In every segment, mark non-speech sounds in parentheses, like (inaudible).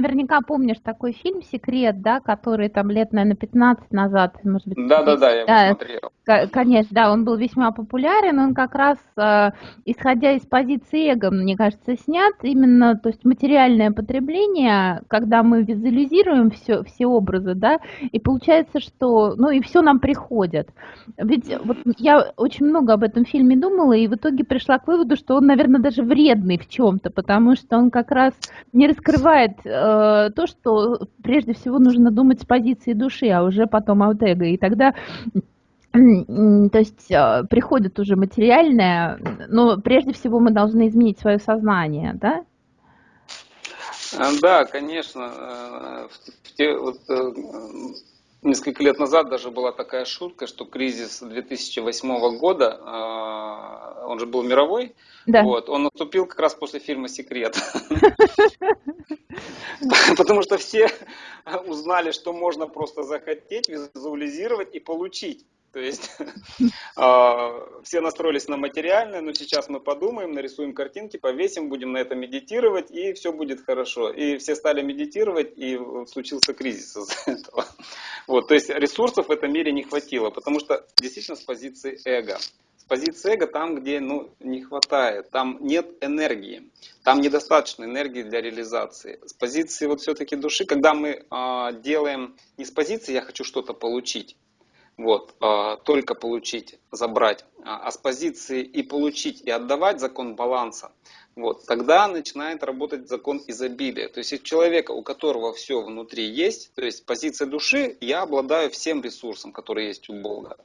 наверняка помнишь такой фильм «Секрет», да, который там лет, наверное, 15 назад, может быть. Да-да-да, я его смотрел. Конечно, да, он был весьма популярен, он как раз, э, исходя из позиции эго, мне кажется, снят именно, то есть материальное потребление, когда мы визуализируем все, все образы, да, и получается, что, ну, и все нам приходит. Ведь вот я очень много об этом фильме думала, и в итоге пришла к выводу, что он, наверное, даже вредный в чем-то, потому что он как раз не раскрывает э, то, что прежде всего нужно думать с позиции души, а уже потом от эго. И тогда то есть э, приходит уже материальное, но прежде всего мы должны изменить свое сознание, да? Э, да, конечно. Э, в те, вот, несколько лет назад даже была такая шутка, что кризис 2008 года, он же был мировой, да. вот, он наступил как раз после фильма «Секрет». (laughs) Потому что все узнали, что можно просто захотеть, визуализировать и получить. То есть (laughs) а, все настроились на материальное, но сейчас мы подумаем, нарисуем картинки, повесим, будем на это медитировать, и все будет хорошо. И все стали медитировать, и случился кризис из-за (laughs) этого. Вот, то есть ресурсов в этом мире не хватило, потому что действительно с позиции эго. С позиции эго там, где ну, не хватает, там нет энергии, там недостаточно энергии для реализации. С позиции вот все-таки души, когда мы э, делаем не с позиции «я хочу что-то получить», вот, а, только получить, забрать, а, а с позиции и получить, и отдавать закон баланса, вот, тогда начинает работать закон изобилия. То есть, у человека, у которого все внутри есть, то есть позиция души, я обладаю всем ресурсом, который есть у Бога.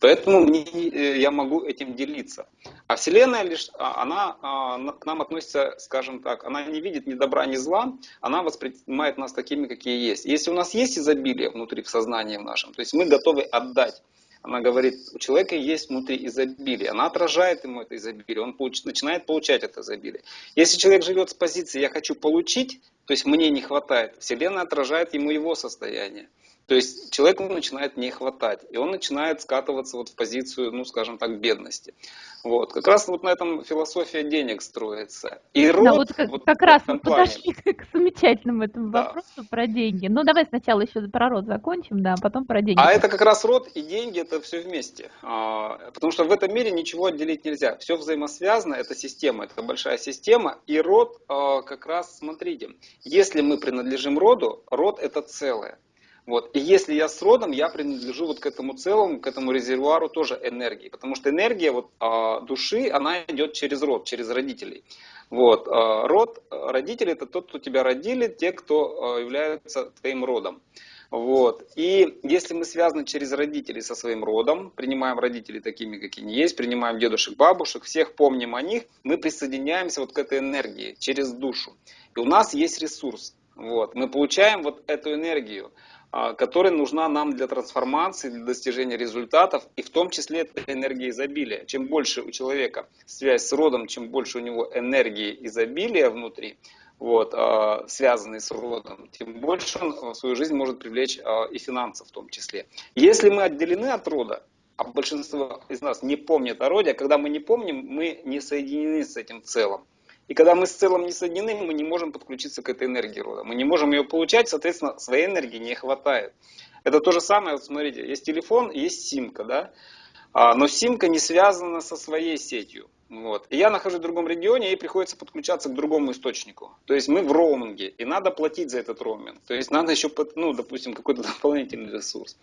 Поэтому мне, э, я могу этим делиться. А Вселенная лишь, а, она к нам относится, скажем так, она не видит ни добра, ни зла, она воспринимает нас такими, какие есть. Если у нас есть изобилие внутри в сознании нашем, то есть мы готовы отдать она говорит, у человека есть внутри изобилие, она отражает ему это изобилие, он получ, начинает получать это изобилие. Если человек живет с позиции «я хочу получить», то есть мне не хватает, Вселенная отражает ему его состояние. То есть человеку начинает не хватать, и он начинает скатываться вот в позицию, ну скажем так, бедности. Вот. Как раз вот на этом философия денег строится. И род, да, вот как, вот как раз мы подошли к замечательному этому да. вопросу про деньги. Ну давай сначала еще про род закончим, да, а потом про деньги. А это как раз род и деньги, это все вместе. А, потому что в этом мире ничего отделить нельзя. Все взаимосвязано, это система, это большая система. И род а, как раз, смотрите, если мы принадлежим роду, род это целое. Вот. И если я с родом, я принадлежу вот к этому целому, к этому резервуару тоже энергии. Потому что энергия вот, э, души, она идет через род, через родителей. Вот. Э, род, родители это тот, кто тебя родили, те, кто э, являются твоим родом. Вот. И если мы связаны через родителей со своим родом, принимаем родителей такими, какие они есть, принимаем дедушек, бабушек, всех помним о них, мы присоединяемся вот к этой энергии через душу. И у нас есть ресурс. Вот. Мы получаем вот эту энергию. А, которая нужна нам для трансформации, для достижения результатов, и в том числе это энергия изобилия. Чем больше у человека связь с родом, чем больше у него энергии изобилия внутри, вот, а, связанные с родом, тем больше он в свою жизнь может привлечь а, и финансов в том числе. Если мы отделены от рода, а большинство из нас не помнит о роде, а когда мы не помним, мы не соединены с этим целым. И когда мы с целым не соединены, мы не можем подключиться к этой энергии рода. Мы не можем ее получать, соответственно, своей энергии не хватает. Это то же самое, вот смотрите, есть телефон, есть симка, да? А, но симка не связана со своей сетью. Вот. И я нахожусь в другом регионе, и приходится подключаться к другому источнику. То есть мы в роуминге, и надо платить за этот роуминг. То есть надо еще, ну, допустим, какой-то (laughs) дополнительный ресурс.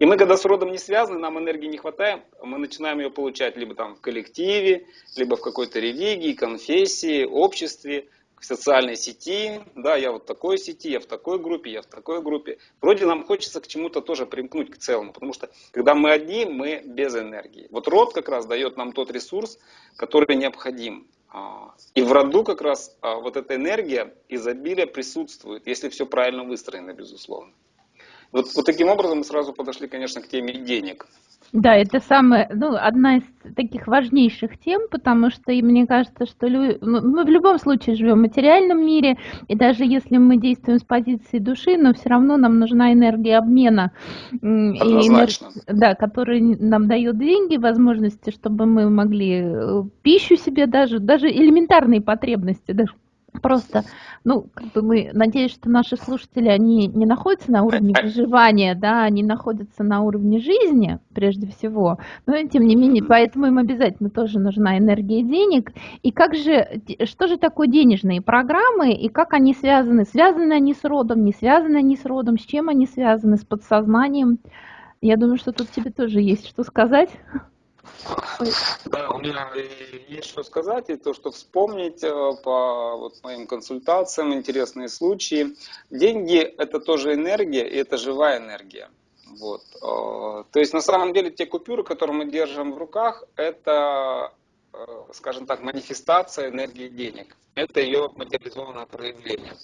И мы, когда с родом не связаны, нам энергии не хватает, мы начинаем ее получать либо там в коллективе, либо в какой-то религии, конфессии, обществе, в социальной сети, да, я вот в такой сети, я в такой группе, я в такой группе. Вроде нам хочется к чему-то тоже примкнуть к целому, потому что когда мы одни, мы без энергии. Вот род как раз дает нам тот ресурс, который необходим. А, и в роду как раз а, вот эта энергия изобилия присутствует, если все правильно выстроено, безусловно. Вот, вот таким образом мы сразу подошли, конечно, к теме денег. Да, это самая, ну, одна из таких важнейших тем, потому что и мне кажется, что лю... мы в любом случае живем в материальном мире, и даже если мы действуем с позиции души, но все равно нам нужна энергия обмена, Однозначно. энерг... да, которая нам дает деньги, возможности, чтобы мы могли э, пищу себе даже, даже элементарные потребности, даже Просто, ну, как бы мы надеюсь, что наши слушатели, они не находятся на уровне выживания, да, они находятся на уровне жизни, прежде всего. Но, тем не менее, поэтому им обязательно тоже нужна энергия денег. И как же, что же такое денежные программы, и как они связаны? Связаны они с родом, не связаны они с родом, с чем они связаны, с подсознанием? Я думаю, что тут тебе тоже есть что сказать. Да, у меня есть что сказать, и то, что вспомнить э, по вот моим консультациям, интересные случаи. Деньги – это тоже энергия, и это живая энергия. Вот. Э, то есть, на самом деле, те купюры, которые мы держим в руках, это, скажем так, манифестация энергии денег. Это ее материализованное проявление.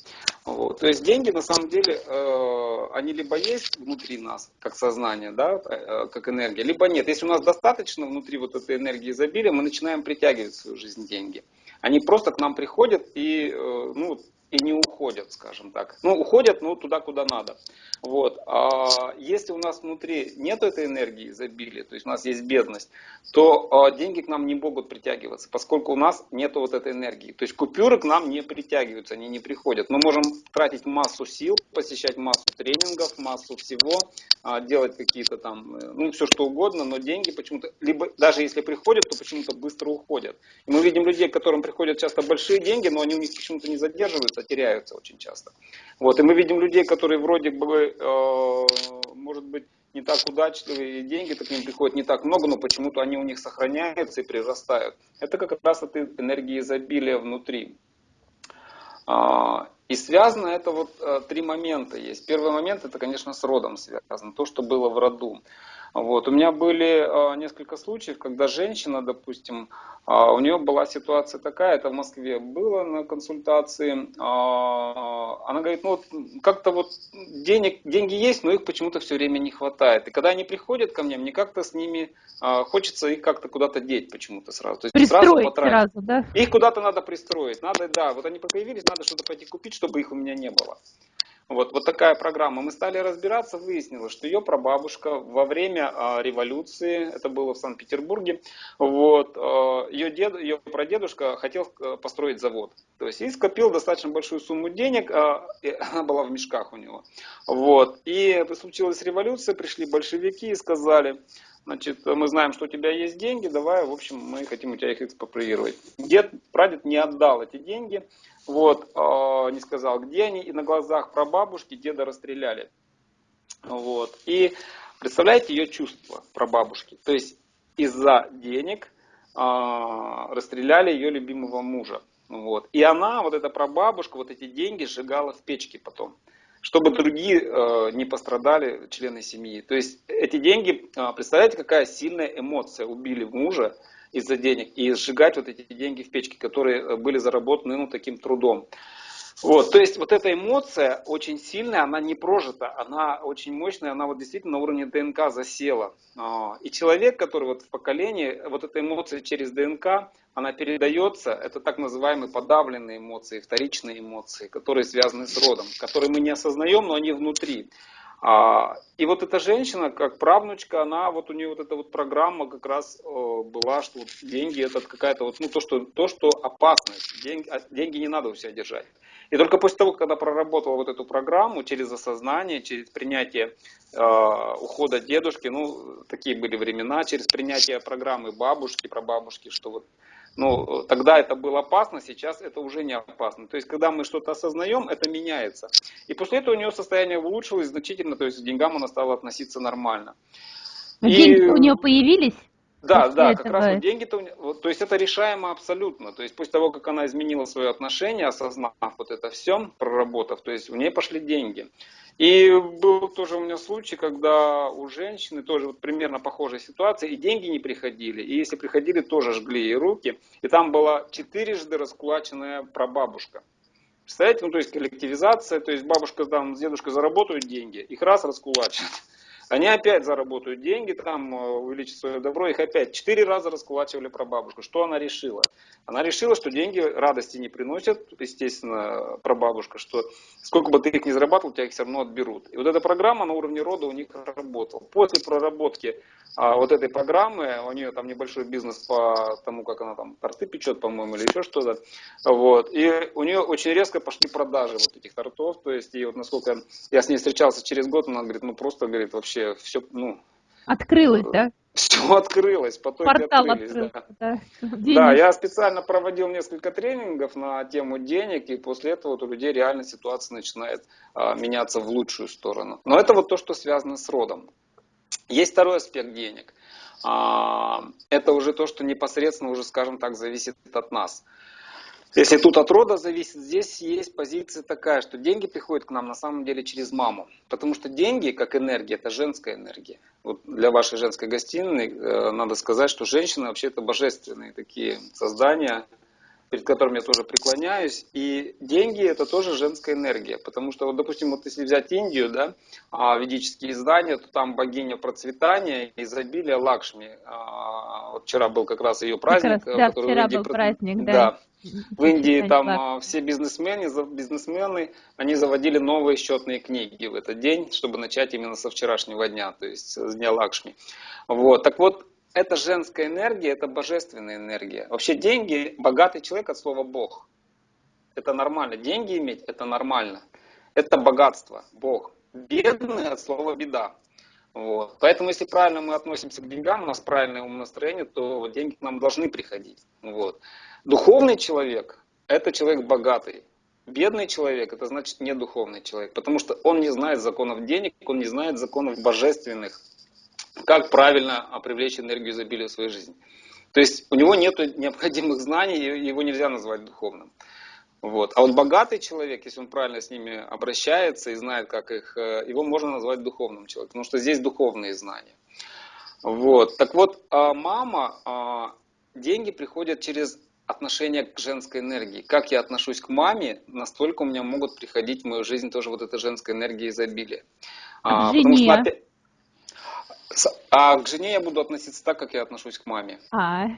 Вот. То есть деньги на самом деле, э, они либо есть внутри нас, как сознание, да, э, как энергия, либо нет. Если у нас достаточно внутри вот этой энергии изобилия, мы начинаем притягивать в свою жизнь деньги. Они просто к нам приходят и э, ну, и не уходят, скажем так. Ну, уходят, ну, туда, куда надо. Вот. А если у нас внутри нет этой энергии изобилия, то есть у нас есть бедность, то а, деньги к нам не могут притягиваться, поскольку у нас нет вот этой энергии. То есть купюры к нам не притягиваются, они не приходят. Мы можем тратить массу сил, посещать массу тренингов, массу всего, а, делать какие-то там, э, ну, все что угодно, но деньги почему-то, либо даже если приходят, то почему-то быстро уходят. И мы видим людей, к которым приходят часто большие деньги, но они у них почему-то не задерживаются, теряются очень часто. Вот, и мы видим людей, которые вроде бы, э, может быть, не так удачливые, и деньги-то к ним приходят не так много, но почему-то они у них сохраняются и прирастают. Это как раз от энергии изобилия внутри. А, и связано это вот э, три момента есть. Первый момент это, конечно, с родом связано, то, что было в роду. Вот. У меня были э, несколько случаев, когда женщина, допустим, а, у нее была ситуация такая, это в Москве было на консультации. А, она говорит, ну вот как-то вот денег, деньги есть, но их почему-то все время не хватает. И когда они приходят ко мне, мне как-то с ними а, хочется их как-то куда-то деть почему-то сразу. То есть Пристроить сразу потратить. Сразу, да? Их куда-то надо пристроить. Надо, да, вот они появились, надо что-то пойти купить, чтобы их у меня не было. Вот, вот такая программа. Мы стали разбираться, выяснилось, что ее прабабушка во время а, революции, это было в Санкт-Петербурге, вот, а, ее, дед, ее прадедушка хотел а, построить завод. То есть и скопил достаточно большую сумму денег, а, (laughs) она была в мешках у него. Вот, и случилась революция, пришли большевики и сказали, Значит, мы знаем, что у тебя есть деньги, давай, в общем, мы хотим у тебя их экспроприировать. Дед, прадед не отдал эти деньги, вот, э, не сказал, где они, и на глазах прабабушки деда расстреляли. Вот, и представляете ее чувства прабабушки. То есть из-за денег э, расстреляли ее любимого мужа. Вот. И она, вот эта прабабушка, вот эти деньги сжигала в печке потом чтобы другие э, не пострадали, члены семьи. То есть эти деньги, э, представляете, какая сильная эмоция убили мужа из-за денег и сжигать вот эти деньги в печке, которые э, были заработаны ну, таким трудом. Вот, то есть вот эта эмоция очень сильная, она не прожита, она очень мощная, она вот действительно на уровне ДНК засела. А, и человек, который вот в поколении, вот эта эмоция через ДНК, она передается, это так называемые подавленные эмоции, вторичные эмоции, которые связаны с родом, которые мы не осознаем, но они внутри. А, и вот эта женщина, как правнучка, она, вот у нее вот эта вот программа как раз была, что вот деньги это какая-то вот, ну то, что, то, что опасность, деньги, а, деньги не надо у себя держать. И только после того, когда проработала вот эту программу через осознание, через принятие э, ухода дедушки, ну, такие были времена, через принятие программы бабушки, прабабушки, что вот, ну, тогда это было опасно, сейчас это уже не опасно. То есть, когда мы что-то осознаем, это меняется. И после этого у нее состояние улучшилось значительно, то есть к деньгам она стала относиться нормально. Деньги и... у нее появились? Да, да, этого... как раз вот деньги-то, вот, то есть это решаемо абсолютно. То есть после того, как она изменила свое отношение, осознав вот это все, проработав, то есть у нее пошли деньги. И был тоже у меня случай, когда у женщины тоже вот примерно похожая ситуация, и деньги не приходили, и если приходили, тоже жгли ей руки, и там была четырежды раскулаченная прабабушка. Представляете, ну то есть коллективизация, то есть бабушка там с дедушкой заработают деньги, их раз раскулачат, Они опять заработают деньги, там э, увеличат свое добро, их опять четыре раза раскулачивали про бабушку. Что она решила? Она решила, что деньги радости не приносят, естественно, про бабушка, что сколько бы ты их ни зарабатывал, тебя их все равно отберут. И вот эта программа на уровне рода у них работала. После проработки а, вот этой программы, у нее там небольшой бизнес по тому, как она там торты печет, по-моему, или еще что-то, вот, и у нее очень резко пошли продажи вот этих тортов, то есть, и вот насколько я с ней встречался через год, она говорит, ну просто, говорит, вообще все, ну... Открылось, да? (laughs) Все открылось, потоки Портал открылись. Открылся, да. (laughs) Да. да, я специально проводил несколько тренингов на тему денег, и после этого вот у людей реально ситуация начинает а, меняться в лучшую сторону. Но это вот то, что связано с родом. Есть второй аспект денег. А, это уже то, что непосредственно уже, скажем так, зависит от нас. Если тут от рода зависит, здесь есть позиция такая, что деньги приходят к нам на самом деле через маму. Потому что деньги, как энергия, это женская энергия. Вот для вашей женской гостиной э, надо сказать, что женщины вообще это божественные такие создания, перед которым я тоже преклоняюсь. И деньги это тоже женская энергия. Потому что, вот, допустим, вот если взять Индию, да, а, ведические издания, то там богиня процветания, изобилия Лакшми. А, вот вчера был как раз ее праздник. Как раз, да, вчера был праздник, да. да. В Индии там а, все бизнесмены, бизнесмены, они заводили новые счетные книги в этот день, чтобы начать именно со вчерашнего дня, то есть с дня Лакшми. Вот. Так вот, это женская энергия, это божественная энергия. Вообще деньги, богатый человек от слова Бог. Это нормально. Деньги иметь, это нормально. Это богатство, Бог. Бедный от слова беда. Вот. Поэтому, если правильно мы относимся к деньгам, у нас правильное умонастроение, то деньги к нам должны приходить. Вот. Духовный человек – это человек богатый. Бедный человек – это значит не духовный человек, потому что он не знает законов денег, он не знает законов божественных, как правильно привлечь энергию изобилия в свою жизнь. То есть у него нет необходимых знаний, его нельзя назвать духовным. Вот. А вот богатый человек, если он правильно с ними обращается и знает, как их, э, его можно назвать духовным человеком, потому что здесь духовные знания. Вот. Так вот, а мама, а, деньги приходят через отношение к женской энергии. Как я отношусь к маме, настолько у меня могут приходить в мою жизнь тоже вот эта женская энергия изобилия. А, потому что, So а к жене я буду относиться так, как я отношусь к маме. А.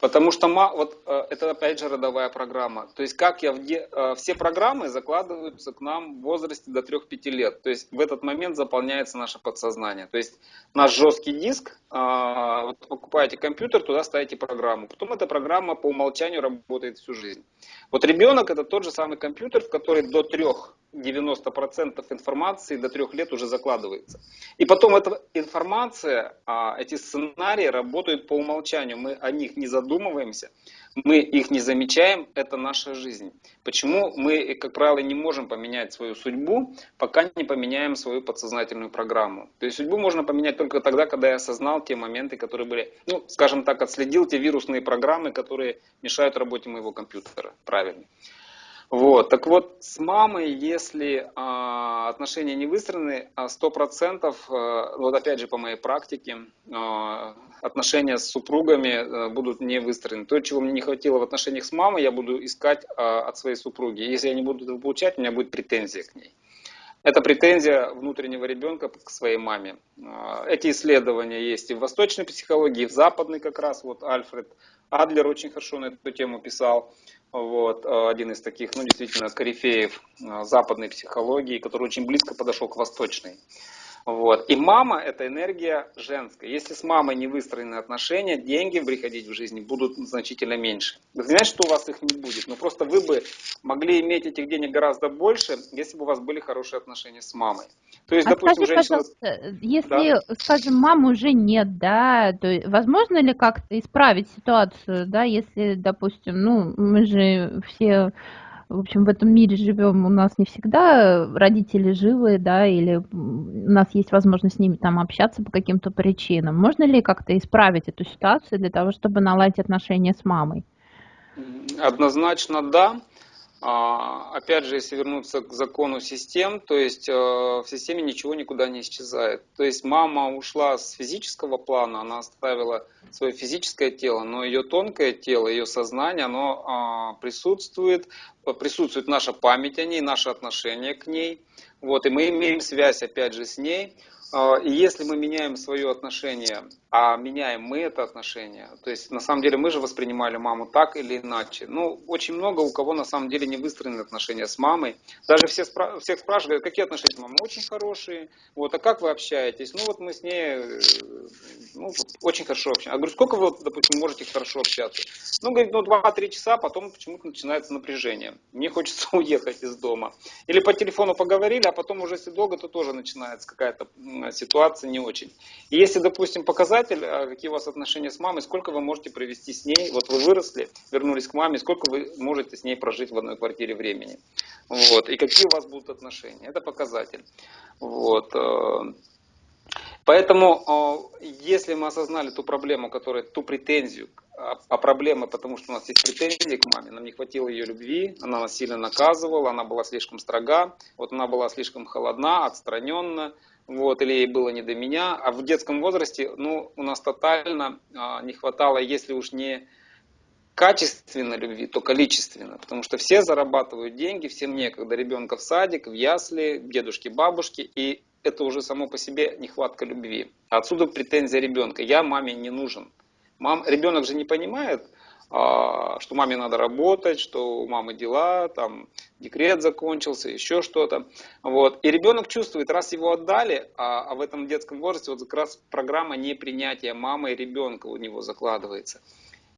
Потому что вот э, это опять же родовая программа. То есть как я в де... Э, все программы закладываются к нам в возрасте до 3-5 лет. То есть в этот момент заполняется наше подсознание. То есть наш жесткий диск, а, вот покупаете компьютер, туда ставите программу. Потом эта программа по умолчанию работает всю жизнь. Вот ребенок это тот же самый компьютер, в который до трех 90% информации до трех лет уже закладывается. И потом эта информация, а, эти сценарии работают по умолчанию. Мы о них не задумываемся, мы их не замечаем, это наша жизнь. Почему мы, как правило, не можем поменять свою судьбу, пока не поменяем свою подсознательную программу. То есть судьбу можно поменять только тогда, когда я осознал те моменты, которые были, ну, скажем так, отследил те вирусные программы, которые мешают работе моего компьютера. Правильно. Вот, так вот, с мамой, если а, отношения не выстроены, а сто процентов, а, вот опять же по моей практике, а, отношения с супругами а, будут не выстроены. То, чего мне не хватило в отношениях с мамой, я буду искать а, от своей супруги. Если я не буду этого получать, у меня будет претензия к ней. Это претензия внутреннего ребенка к своей маме. Эти исследования есть и в восточной психологии, и в западной как раз. Вот Альфред Адлер очень хорошо на эту тему писал вот, э, один из таких, ну, действительно, корифеев э, западной психологии, который очень близко подошел к восточной. Вот. И мама – это энергия женская. Если с мамой не выстроены отношения, деньги приходить в жизни будут значительно меньше. Вы знаете, что у вас их не будет, но просто вы бы могли иметь этих денег гораздо больше, если бы у вас были хорошие отношения с мамой. То есть, а допустим, скажи, женщина... пожалуйста, если, да? скажем, мамы уже нет, да, то возможно ли как-то исправить ситуацию, да, если, допустим, ну, мы же все в общем, в этом мире живем, у нас не всегда родители живы, да, или у нас есть возможность с ними там общаться по каким-то причинам. Можно ли как-то исправить эту ситуацию для того, чтобы наладить отношения с мамой? Однозначно да. А, опять же, если вернуться к закону систем, то есть э, в системе ничего никуда не исчезает. То есть мама ушла с физического плана, она оставила свое физическое тело, но ее тонкое тело, ее сознание, оно а, присутствует, присутствует наша память о ней, наше отношение к ней. Вот, и мы имеем связь опять же с ней. а, и если мы меняем свое отношение, а меняем мы это отношение, то есть на самом деле мы же воспринимали маму так или иначе. Ну, очень много у кого на самом деле не выстроены отношения с мамой. Даже все спра всех спрашивают, какие отношения с мамой? Очень хорошие. Вот, а как вы общаетесь? Ну, вот мы с ней э, ну, очень хорошо общаемся. Я говорю, сколько вы, допустим, можете хорошо общаться? Ну, говорит, ну, 2-3 часа, потом почему-то начинается напряжение. Мне хочется (laughs) уехать из дома. Или по телефону поговорили, а потом уже если долго, то тоже начинается какая-то ситуация не очень. И если, допустим, показатель, а, какие у вас отношения с мамой, сколько вы можете провести с ней, вот вы выросли, вернулись к маме, сколько вы можете с ней прожить в одной квартире времени. Вот. И какие у вас будут отношения. Это показатель. Вот. Э, поэтому, э, если мы осознали ту проблему, которая, ту претензию, а, а проблема, потому что у нас есть претензии к маме, нам не хватило ее любви, она нас сильно наказывала, она была слишком строга, вот она была слишком холодна, отстраненна, вот, или ей было не до меня, а в детском возрасте, ну, у нас тотально а, не хватало, если уж не качественно любви, то количественно, потому что все зарабатывают деньги, всем некогда. Ребенка в садик, в ясли, дедушки, бабушки, и это уже само по себе нехватка любви. Отсюда претензия ребенка, я маме не нужен. Мам, ребенок же не понимает, что маме надо работать, что у мамы дела, там декрет закончился, еще что-то. Вот. И ребенок чувствует, раз его отдали, а, а в этом детском возрасте вот как раз программа непринятия мамы и ребенка у него закладывается.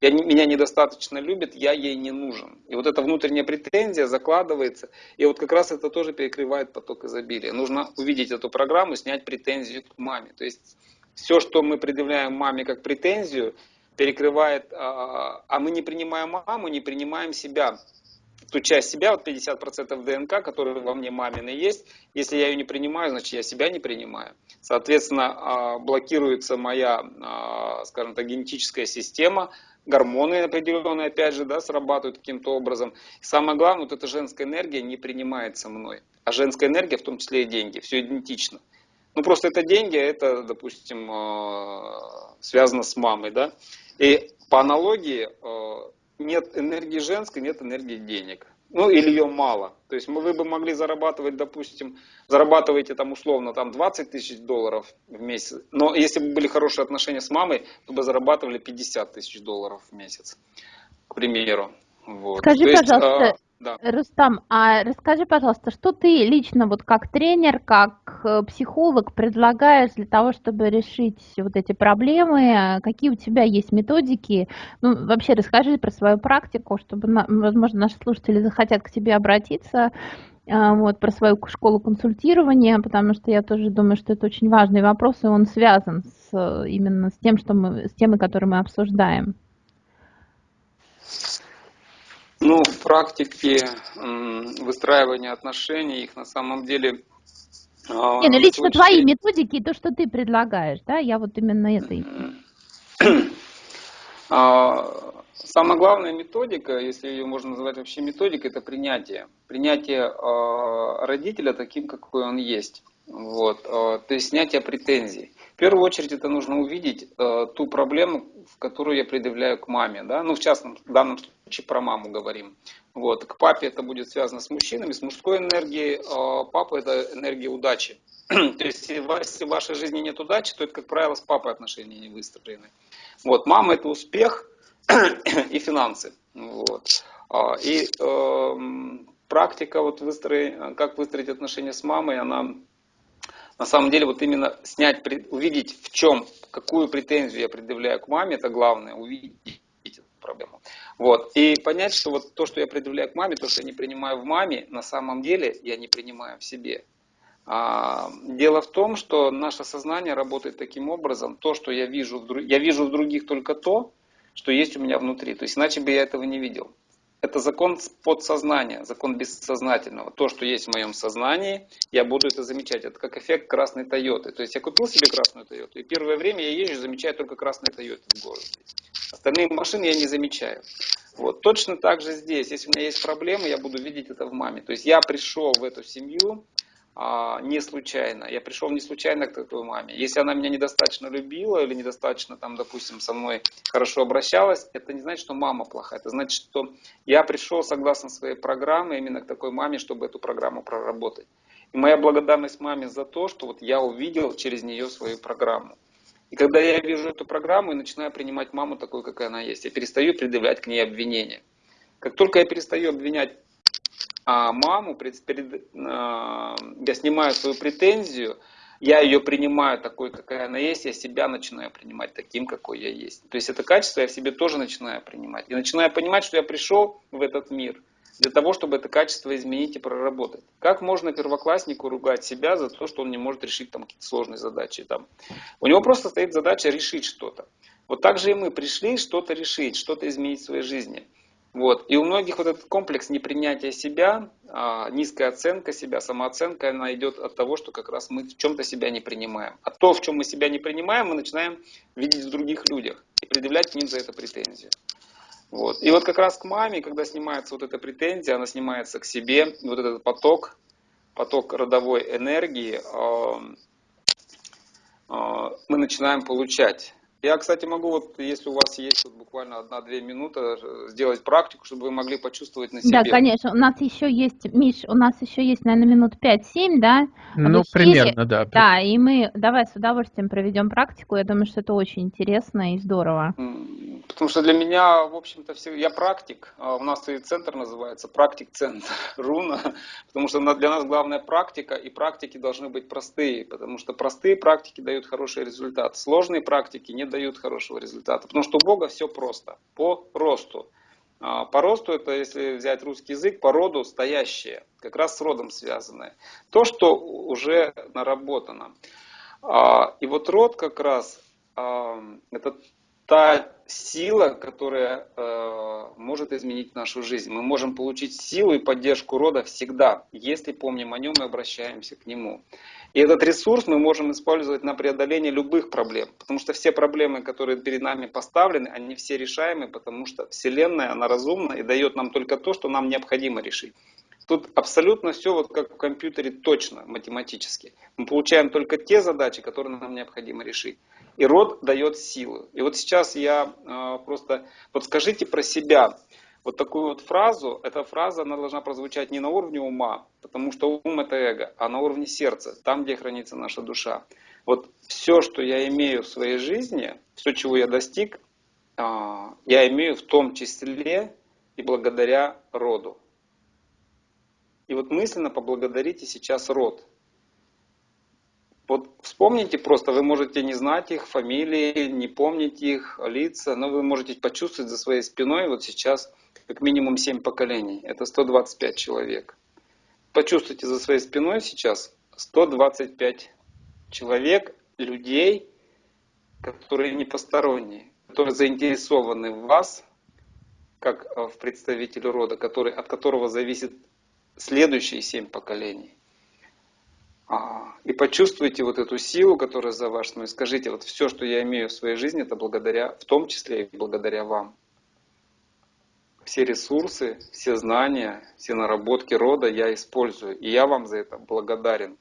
Я, меня недостаточно любит, я ей не нужен. И вот эта внутренняя претензия закладывается, и вот как раз это тоже перекрывает поток изобилия. Нужно увидеть эту программу, снять претензию к маме. То есть все, что мы предъявляем маме как претензию, перекрывает, а, а мы не принимаем маму, не принимаем себя. Ту часть себя, вот 50% ДНК, которая во мне мамины есть, если я ее не принимаю, значит я себя не принимаю. Соответственно, а, блокируется моя, а, скажем так, генетическая система, гормоны определенные, опять же, да, срабатывают каким-то образом. Самое главное, вот эта женская энергия не принимается мной. А женская энергия, в том числе и деньги, все идентично. Ну, просто это деньги, это, допустим, связано с мамой, да. И по аналогии э, нет энергии женской, нет энергии денег. Ну или ее мало. То есть вы бы могли зарабатывать, допустим, зарабатываете там условно там 20 тысяч долларов в месяц. Но если бы были хорошие отношения с мамой, то бы зарабатывали 50 тысяч долларов в месяц, к примеру. Вот. Скажи, То пожалуйста, есть, да. Рустам, а расскажи, пожалуйста, что ты лично вот как тренер, как э, психолог предлагаешь для того, чтобы решить вот эти проблемы? Какие у тебя есть методики? Ну, вообще расскажи про свою практику, чтобы, возможно, наши слушатели захотят к тебе обратиться а, вот, про свою школу консультирования, потому что я тоже думаю, что это очень важный вопрос, и он связан с, именно с тем, что мы, с темой, которую мы обсуждаем. Ну, в практике выстраивания отношений, их на самом деле... А, Не, ну лично твои методики и то, что ты предлагаешь, да, я вот именно это (clears throat) а, Самая главная методика, если ее можно назвать вообще методикой, это принятие. Принятие а, родителя таким, какой он есть. Вот, то есть снятие претензий. В первую очередь это нужно увидеть э, ту проблему, в которую я предъявляю к маме. Да? Ну, в частном, в данном случае про маму говорим. Вот. К папе это будет связано с мужчинами, с мужской энергией. Э, папа это энергия удачи. (clears throat) то есть, если в вашей жизни нет удачи, то это, как правило, с папой отношения не выстроены. Вот. Мама это успех (clears throat) и финансы. Вот. А, и э, практика, вот выстроить, как выстроить отношения с мамой, она на самом деле вот именно снять, увидеть в чем, какую претензию я предъявляю к маме, это главное, увидеть эту проблему. Вот. И понять, что вот то, что я предъявляю к маме, то, что я не принимаю в маме, на самом деле я не принимаю в себе. А, дело в том, что наше сознание работает таким образом, то, что я вижу, в, я вижу в других только то, что есть у меня внутри. То есть иначе бы я этого не видел. Это закон подсознания, закон бессознательного. То, что есть в моем сознании, я буду это замечать. Это как эффект красной Тойоты. То есть я купил себе красную Тойоту, и первое время я езжу, замечаю только красные Тойоты в городе. Остальные машины я не замечаю. Вот. Точно так же здесь. Если у меня есть проблемы, я буду видеть это в маме. То есть я пришел в эту семью, а, не случайно. Я пришел не случайно к такой маме. Если она меня недостаточно любила или недостаточно, там, допустим, со мной хорошо обращалась, это не значит, что мама плохая. Это значит, что я пришел согласно своей программе именно к такой маме, чтобы эту программу проработать. И моя благодарность маме за то, что вот я увидел через нее свою программу. И когда я вижу эту программу и начинаю принимать маму такой, какая она есть, я перестаю предъявлять к ней обвинения. Как только я перестаю обвинять а, маму, перед, перед, а, я снимаю свою претензию, я ее принимаю такой, какая она есть, я себя начинаю принимать таким, какой я есть. То есть это качество я в себе тоже начинаю принимать. И начинаю понимать, что я пришел в этот мир для того, чтобы это качество изменить и проработать. Как можно первокласснику ругать себя за то, что он не может решить там какие-то сложные задачи? Там. У него просто стоит задача решить что-то. Вот так же и мы пришли что-то решить, что-то изменить в своей жизни. Вот. И у многих вот этот комплекс непринятия себя, а, низкая оценка себя, самооценка, она идет от того, что как раз мы в чем-то себя не принимаем. А то, в чем мы себя не принимаем, мы начинаем видеть в других людях и предъявлять к ним за это претензию. Вот. И вот как раз к маме, когда снимается вот эта претензия, она снимается к себе, вот этот поток, поток родовой энергии, э, мы начинаем получать. Я, кстати, могу, вот, если у вас есть вот буквально одна-две минуты, э, сделать практику, чтобы вы могли почувствовать на себе. Да, конечно. У нас еще есть, Миш, у нас еще есть, наверное, минут 5-7, да? Ну, примерно, да. Да, и мы давай с удовольствием проведем практику. Я думаю, что это очень интересно и здорово. Потому что для меня, в общем-то, все, я практик. А у нас и центр называется практик-центр (laughs) Руна. Потому что для нас главная практика, и практики должны быть простые. Потому что простые практики дают хороший результат. Сложные практики не дают хорошего результата. Потому что у Бога все просто. По росту. А, по росту это, если взять русский язык, по роду стоящее, как раз с родом связанное. То, что уже наработано. А, и вот род как раз это та сила, которая э, может изменить нашу жизнь. Мы можем получить силу и поддержку рода всегда, если помним о нем и обращаемся к нему. И этот ресурс мы можем использовать на преодоление любых проблем, потому что все проблемы, которые перед нами поставлены, они все решаемы, потому что Вселенная, она разумна и дает нам только то, что нам необходимо решить. Тут абсолютно все вот как в компьютере точно, математически. Мы получаем только те задачи, которые нам необходимо решить. И род дает силу. И вот сейчас я э, просто подскажите про себя вот такую вот фразу. Эта фраза она должна прозвучать не на уровне ума, потому что ум это эго, а на уровне сердца, там, где хранится наша душа. Вот все, что я имею в своей жизни, все, чего я достиг, э, я имею в том числе и благодаря роду. И вот мысленно поблагодарите сейчас род. Вот вспомните просто, вы можете не знать их фамилии, не помнить их лица, но вы можете почувствовать за своей спиной вот сейчас как минимум 7 поколений. Это 125 человек. Почувствуйте за своей спиной сейчас 125 человек, людей, которые не посторонние, которые заинтересованы в вас, как э, в представителе рода, который, от которого зависит следующие семь поколений. А, и почувствуйте вот эту силу, которая за ваш спиной. Скажите, вот все, что я имею в своей жизни, это благодаря, в том числе и благодаря вам. Все ресурсы, все знания, все наработки рода я использую. И я вам за это благодарен.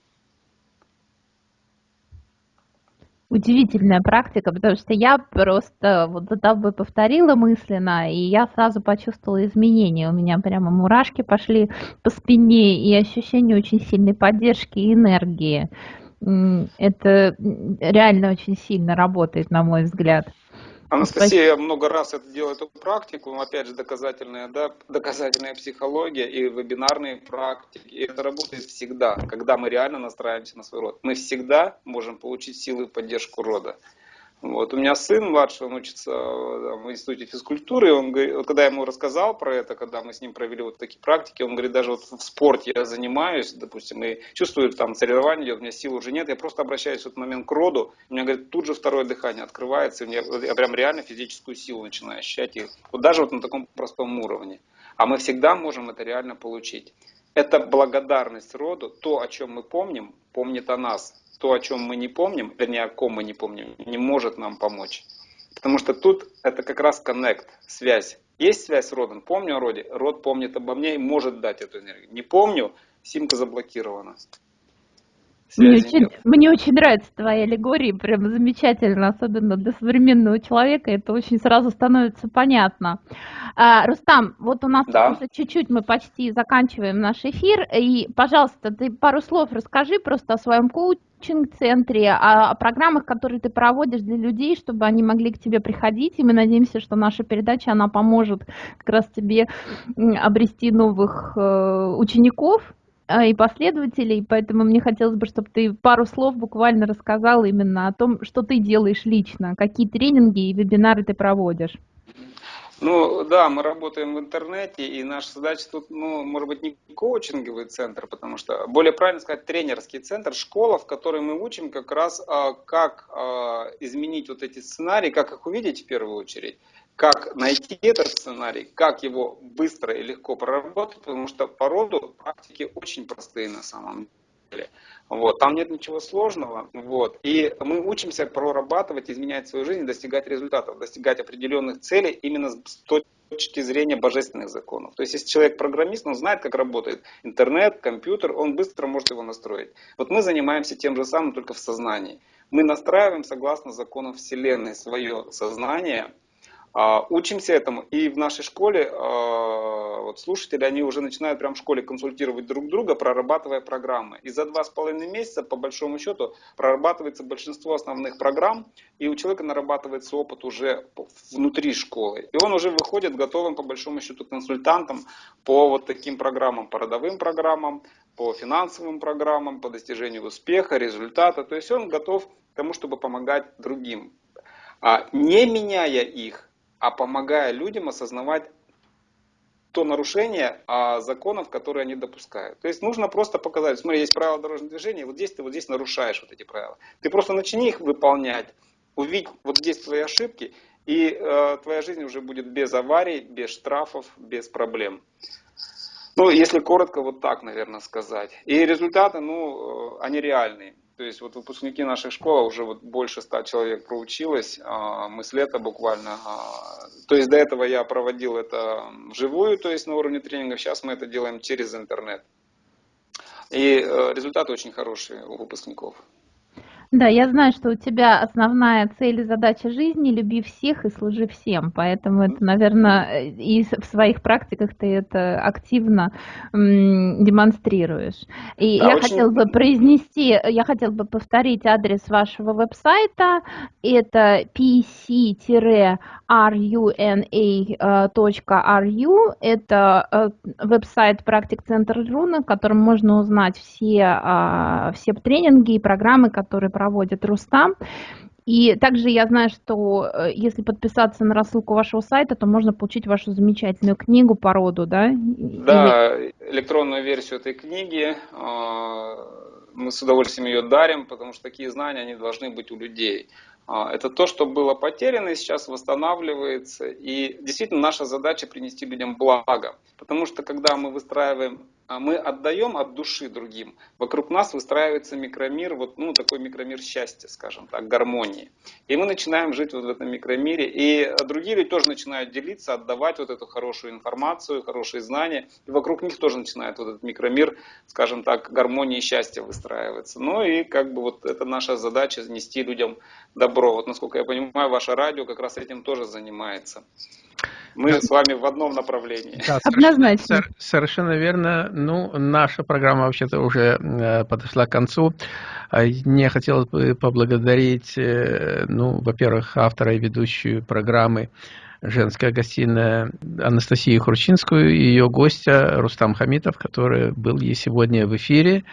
Удивительная практика, потому что я просто вот за тобой повторила мысленно, и я сразу почувствовала изменения. У меня прямо мурашки пошли по спине, и ощущение очень сильной поддержки и энергии. Это реально очень сильно работает, на мой взгляд. Анастасия Спасибо. много раз это делает эту практику, опять же доказательная, да, доказательная психология и вебинарные практики. И это работает всегда, когда мы реально настраиваемся на свой род. Мы всегда можем получить силы и поддержку рода. Вот. У меня сын младший, он учится в институте физкультуры, и он, когда я ему рассказал про это, когда мы с ним провели вот такие практики, он говорит, даже вот в спорте я занимаюсь, допустим, и чувствую, там соревнование идет, у меня сил уже нет, я просто обращаюсь в этот момент к роду, у меня, говорит, тут же второе дыхание открывается, и меня, я прям реально физическую силу начинаю ощущать, и вот даже вот на таком простом уровне. А мы всегда можем это реально получить. Это благодарность роду, то, о чем мы помним, помнит о нас то, о чем мы не помним, вернее, о ком мы не помним, не может нам помочь. Потому что тут это как раз коннект, связь. Есть связь с родом, помню о роде, род помнит обо мне и может дать эту энергию. Не помню, симка заблокирована. Мне очень, мне очень нравится твоя аллегория, прям замечательно, особенно для современного человека, это очень сразу становится понятно. А, Рустам, вот у нас да. уже чуть-чуть мы почти заканчиваем наш эфир, и, пожалуйста, ты пару слов расскажи просто о своем коучинг-центре, о, о программах, которые ты проводишь для людей, чтобы они могли к тебе приходить, и мы надеемся, что наша передача, она поможет как раз тебе обрести новых э, учеников, и последователей, поэтому мне хотелось бы, чтобы ты пару слов буквально рассказал именно о том, что ты делаешь лично, какие тренинги и вебинары ты проводишь. Ну да, мы работаем в интернете, и наша задача тут, ну, может быть, не коучинговый центр, потому что, более правильно сказать, тренерский центр, школа, в которой мы учим как раз, а, как а, изменить вот эти сценарии, как их увидеть в первую очередь, как найти этот сценарий, как его быстро и легко проработать, потому что по роду практики очень простые на самом деле. Вот, там нет ничего сложного. Вот, и мы учимся прорабатывать, изменять свою жизнь, достигать результатов, достигать определенных целей именно с точки зрения божественных законов. То есть, если человек программист, он знает, как работает интернет, компьютер, он быстро может его настроить. Вот мы занимаемся тем же самым, только в сознании. Мы настраиваем согласно законам Вселенной свое сознание, учимся этому, и в нашей школе а, вот слушатели, они уже начинают прямо в школе консультировать друг друга, прорабатывая программы. И за два с половиной месяца, по большому счету, прорабатывается большинство основных программ, и у человека нарабатывается опыт уже внутри школы. И он уже выходит готовым, по большому счету, консультантом по вот таким программам, по родовым программам, по финансовым программам, по достижению успеха, результата. То есть он готов к тому, чтобы помогать другим. А не меняя их, а помогая людям осознавать то нарушение а, законов, которые они допускают. То есть нужно просто показать, смотри, есть правила дорожного движения, вот здесь ты вот здесь нарушаешь вот эти правила. Ты просто начни их выполнять, увидь вот здесь твои ошибки, и э, твоя жизнь уже будет без аварий, без штрафов, без проблем. Ну, если коротко, вот так, наверное, сказать. И результаты, ну, э, они реальные. То есть вот выпускники нашей школы уже вот больше ста человек проучилось, а, мы с лета буквально. А, то есть до этого я проводил это вживую, то есть на уровне тренинга, сейчас мы это делаем через интернет. И э, результаты очень хорошие у выпускников. Да, я знаю, что у тебя основная цель и задача жизни – люби всех и служи всем, поэтому это, наверное, и в своих практиках ты это активно демонстрируешь. И да, я очень... хотела бы произнести, я хотела бы повторить адрес вашего веб-сайта, это pc-runa.ru, это э, веб-сайт практик центр ру, на котором можно узнать все, а, все тренинги и программы, которые проводит Рустам. И также я знаю, что э, если подписаться на рассылку вашего сайта, то можно получить вашу замечательную книгу по роду, да? Да, Или... электронную версию этой книги. А, мы с удовольствием ее дарим, потому что такие знания, они должны быть у людей. А, это то, что было потеряно и сейчас восстанавливается. И действительно наша задача принести людям благо. Потому что когда мы выстраиваем а мы отдаем от души другим. Вокруг нас выстраивается микромир, вот, ну, такой микромир счастья, скажем так, гармонии. И мы начинаем жить вот в этом микромире, и другие люди тоже начинают делиться, отдавать вот эту хорошую информацию, хорошие знания, и вокруг них тоже начинает вот этот микромир, скажем так, гармонии и счастья выстраиваться. Ну и как бы вот это наша задача, нести людям добро. Вот насколько я понимаю, ваше радио как раз этим тоже занимается. Мы с вами в одном направлении. Да, Однозначно. Совершенно, совершенно верно. Ну, наша программа вообще-то уже э, подошла к концу. А, мне хотелось бы поблагодарить, э, ну, во-первых, автора и ведущую программы женская гостиная Анастасию Хрущинскую и ее гостя Рустам Хамитов, который был ей сегодня в эфире.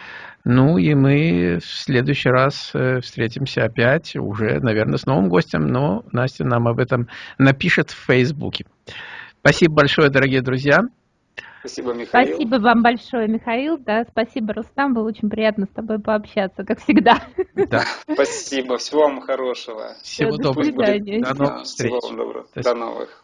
Ну и мы в следующий раз э, встретимся опять, уже, наверное, с новым гостем, но Настя нам об этом напишет в Фейсбуке. Спасибо большое, дорогие друзья. Спасибо, Михаил. Спасибо вам большое, Михаил. Да, спасибо, Рустам. Было очень приятно с тобой пообщаться, как всегда. Да. Спасибо. Всего вам хорошего. Всего доброго. До новых встреч. Всего вам доброго. До новых.